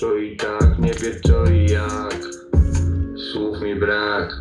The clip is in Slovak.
to i tak, nie wie co i jak. Słów mi brak.